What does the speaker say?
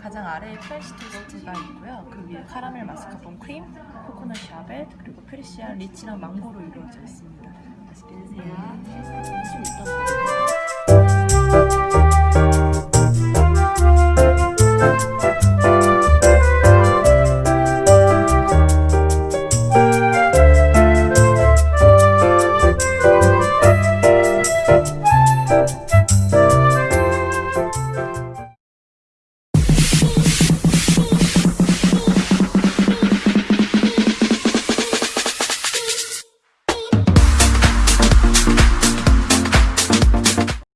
가장 아래에 French 디저트가 있고요. 그 위에 카라멜 mascarpone 크림, 코코넛 샤벳, 그리고 프리시아 lychee랑 망고로 이루어져 있습니다. 맛있게 드세요. 음.